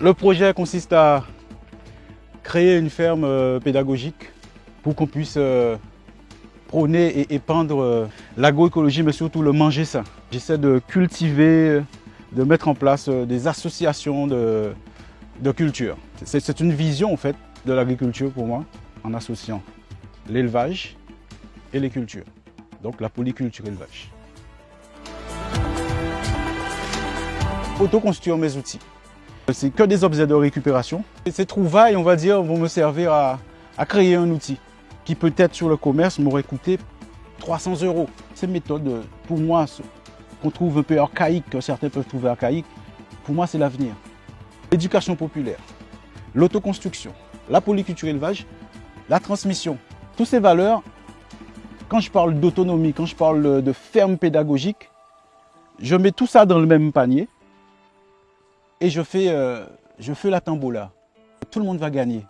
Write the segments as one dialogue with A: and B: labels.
A: Le projet consiste à créer une ferme euh, pédagogique pour qu'on puisse euh, prôner et épandre euh, l'agroécologie, mais surtout le manger sain. J'essaie de cultiver, de mettre en place des associations de, de culture. C'est une vision en fait de l'agriculture pour moi, en associant l'élevage et les cultures. Donc la polyculture élevage. Autoconstruire mes outils. C'est que des objets de récupération. Ces trouvailles, on va dire, vont me servir à, créer un outil qui peut-être sur le commerce m'aurait coûté 300 euros. Ces méthodes, pour moi, qu'on trouve un peu archaïques, que certains peuvent trouver archaïques, pour moi, c'est l'avenir. L'éducation populaire, l'autoconstruction, la polyculture élevage, la transmission. Toutes ces valeurs, quand je parle d'autonomie, quand je parle de ferme pédagogique, je mets tout ça dans le même panier et je fais, euh, je fais la tambola. Tout le monde va gagner.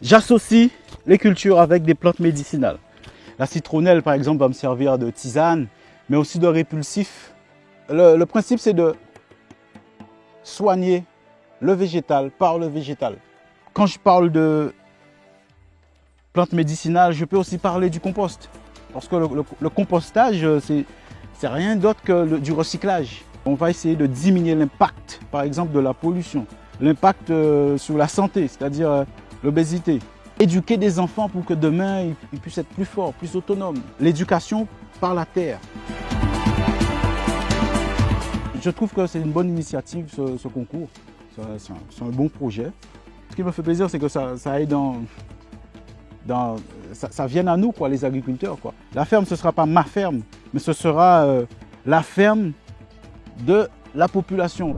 A: J'associe les cultures avec des plantes médicinales. La citronnelle, par exemple, va me servir de tisane, mais aussi de répulsif. Le, principe, c'est de soigner le végétal par le végétal. Quand je parle de plantes médicinales, je peux aussi parler du compost. Parce que le compostage, c'est c'est rien d'autre que du recyclage. On va essayer de diminuer l'impact, par exemple, de la pollution, l'impact euh, sur la santé, c'est-à-dire euh, l'obésité. Éduquer des enfants pour que demain, ils puissent être plus forts, plus autonomes. L'éducation par la terre. Je trouve que c'est une bonne initiative, ce, concours. C'est un, bon projet. Ce qui me fait plaisir, c'est que ça, aide dans, dans, ça, vient à nous, quoi, les agriculteurs. Quoi. La ferme, ce ne sera pas ma ferme, mais ce sera euh, la ferme de la population.